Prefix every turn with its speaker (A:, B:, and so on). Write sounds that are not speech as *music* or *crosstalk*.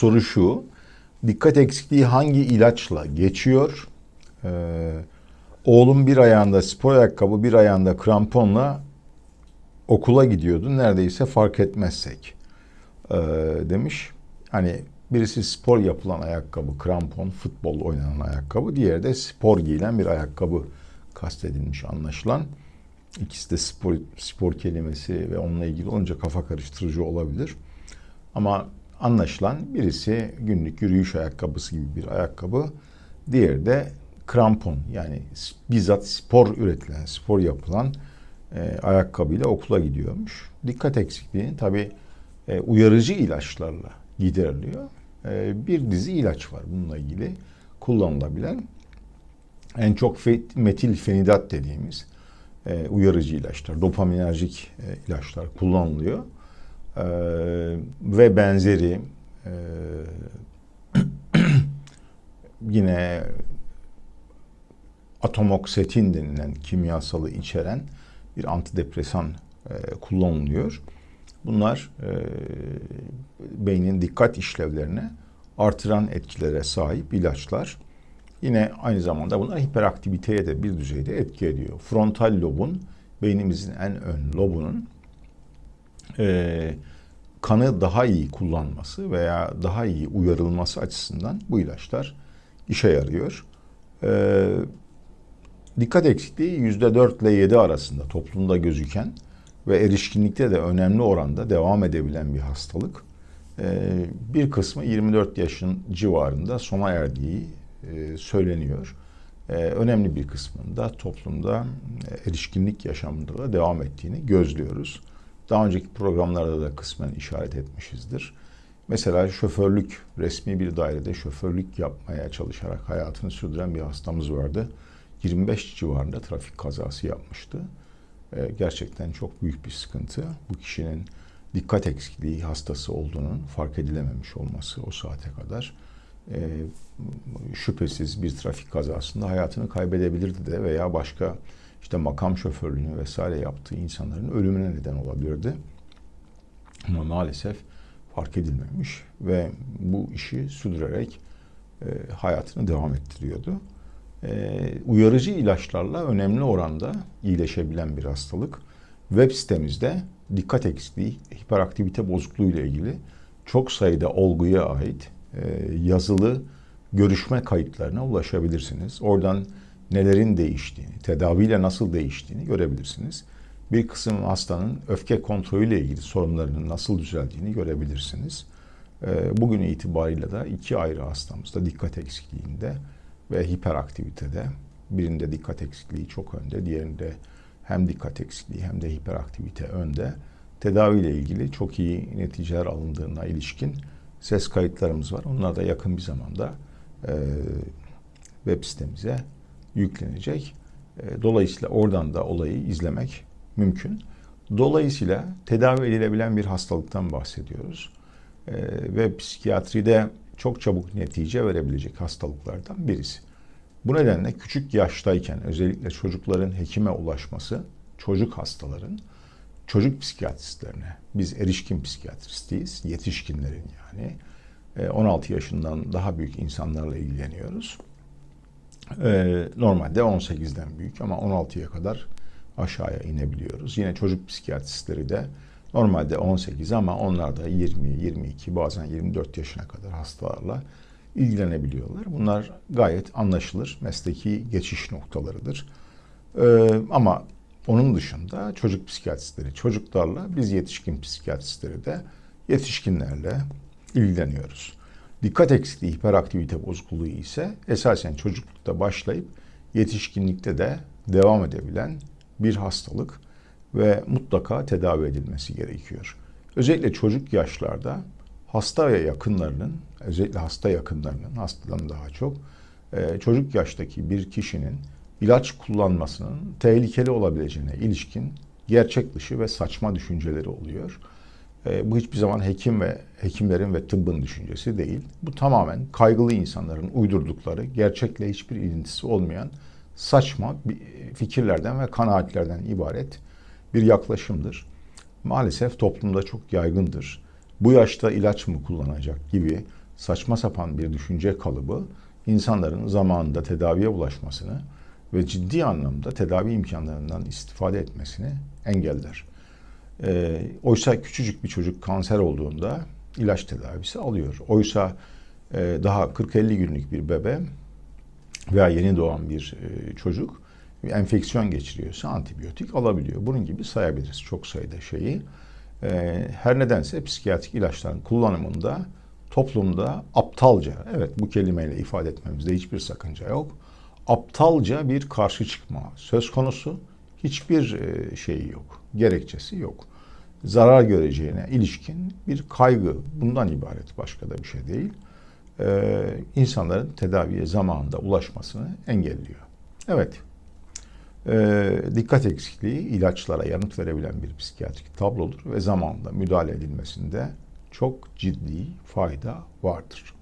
A: soru şu. Dikkat eksikliği hangi ilaçla geçiyor? Ee, oğlum bir ayağında spor ayakkabı, bir ayağında kramponla okula gidiyordu. Neredeyse fark etmezsek ee, demiş. Hani birisi spor yapılan ayakkabı, krampon, futbol oynanan ayakkabı. Diğeri de spor giyilen bir ayakkabı kastedilmiş anlaşılan. İkisi de spor, spor kelimesi ve onunla ilgili olunca kafa karıştırıcı olabilir. Ama anlaşılan birisi günlük yürüyüş ayakkabısı gibi bir ayakkabı. Diğeri de krampon yani bizzat spor üretilen, spor yapılan e, ayakkabıyla okula gidiyormuş. Dikkat eksikliğini tabi e, uyarıcı ilaçlarla gideriliyor. E, bir dizi ilaç var bununla ilgili kullanılabilen. En çok metil fenidat dediğimiz e, uyarıcı ilaçlar, dopaminerjik e, ilaçlar kullanılıyor. E, ve benzeri e, *clears throat* yine atomoksetin denilen kimyasalı içeren bir antidepresan e, kullanılıyor. Bunlar e, beynin dikkat işlevlerine artıran etkilere sahip ilaçlar. Yine aynı zamanda bunlar hiperaktiviteye de bir düzeyde etki ediyor. Frontal lobun, beynimizin en ön lobunun e, kanı daha iyi kullanması veya daha iyi uyarılması açısından bu ilaçlar işe yarıyor. E, dikkat eksikliği yüzde dört ile yedi arasında toplumda gözüken ve erişkinlikte de önemli oranda devam edebilen bir hastalık. E, bir kısmı 24 yaşın civarında sona erdiği e, söyleniyor. Önemli bir kısmında toplumda erişkinlik yaşamında da devam ettiğini gözlüyoruz. Daha önceki programlarda da kısmen işaret etmişizdir. Mesela şoförlük, resmi bir dairede şoförlük yapmaya çalışarak hayatını sürdüren bir hastamız vardı. 25 civarında trafik kazası yapmıştı. Gerçekten çok büyük bir sıkıntı. Bu kişinin dikkat eksikliği hastası olduğunun fark edilememiş olması o saate kadar e, şüphesiz bir trafik kazasında hayatını kaybedebilirdi de veya başka işte makam şoförlüğünü vesaire yaptığı insanların ölümüne neden olabilirdi. Ama maalesef fark edilmemiş ve bu işi sürdürerek e, hayatını devam ettiriyordu. E, uyarıcı ilaçlarla önemli oranda iyileşebilen bir hastalık. Web sitemizde dikkat eksikliği, hiperaktivite bozukluğu ile ilgili çok sayıda olguya ait e, yazılı görüşme kayıtlarına ulaşabilirsiniz. Oradan nelerin değiştiğini, tedaviyle nasıl değiştiğini görebilirsiniz. Bir kısım hastanın öfke kontrolüyle ilgili sorunlarının nasıl düzeldiğini görebilirsiniz. E, bugün itibariyle de iki ayrı hastamızda dikkat eksikliğinde ve hiperaktivitede birinde dikkat eksikliği çok önde, diğerinde hem dikkat eksikliği hem de hiperaktivite önde. Tedaviyle ilgili çok iyi neticeler alındığına ilişkin ses kayıtlarımız var. Onlar da yakın bir zamanda e, web sitemize yüklenecek. E, dolayısıyla oradan da olayı izlemek mümkün. Dolayısıyla tedavi edilebilen bir hastalıktan bahsediyoruz. E, ve psikiyatride çok çabuk netice verebilecek hastalıklardan birisi. Bu nedenle küçük yaştayken özellikle çocukların hekime ulaşması, çocuk hastaların çocuk psikiyatristlerine, biz erişkin psikiyatristiyiz, yetişkinlerin yani 16 e, yaşından daha büyük insanlarla ilgileniyoruz. E, normalde 18'den büyük ama 16'ya kadar aşağıya inebiliyoruz. Yine çocuk psikiyatristleri de normalde 18 ama onlar da 20, 22 bazen 24 yaşına kadar hastalarla ilgilenebiliyorlar. Bunlar gayet anlaşılır mesleki geçiş noktalarıdır. Ee, ama onun dışında çocuk psikiyatristleri çocuklarla, biz yetişkin psikiyatristleri de yetişkinlerle ilgileniyoruz. Dikkat eksikliği, hiperaktivite bozukluğu ise esasen çocuklukta başlayıp yetişkinlikte de devam edebilen bir hastalık ve mutlaka tedavi edilmesi gerekiyor. Özellikle çocuk yaşlarda hasta ve yakınlarının, özellikle hasta yakınlarının, hastadan daha çok, e, çocuk yaştaki bir kişinin ilaç kullanmasının tehlikeli olabileceğine ilişkin gerçek dışı ve saçma düşünceleri oluyor. E, bu hiçbir zaman hekim ve hekimlerin ve tıbbın düşüncesi değil. Bu tamamen kaygılı insanların uydurdukları, gerçekle hiçbir ilintisi olmayan saçma fikirlerden ve kanaatlerden ibaret bir yaklaşımdır. Maalesef toplumda çok yaygındır. Bu yaşta ilaç mı kullanacak gibi saçma sapan bir düşünce kalıbı insanların zamanında tedaviye ulaşmasını ve ciddi anlamda tedavi imkanlarından istifade etmesini engeller. E, oysa küçücük bir çocuk kanser olduğunda ilaç tedavisi alıyor. Oysa e, daha 40-50 günlük bir bebe veya yeni doğan bir e, çocuk enfeksiyon geçiriyorsa antibiyotik alabiliyor. Bunun gibi sayabiliriz çok sayıda şeyi. E, her nedense psikiyatrik ilaçların kullanımında toplumda aptalca, evet bu kelimeyle ifade etmemizde hiçbir sakınca yok. Aptalca bir karşı çıkma söz konusu. Hiçbir e, şeyi yok, gerekçesi yok. Zarar göreceğine ilişkin bir kaygı bundan ibaret başka da bir şey değil. Ee, insanların tedaviye zamanında ulaşmasını engelliyor. Evet, ee, dikkat eksikliği ilaçlara yanıt verebilen bir psikiyatrik tablodur ve zamanında müdahale edilmesinde çok ciddi fayda vardır.